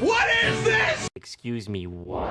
What is this? Excuse me, what?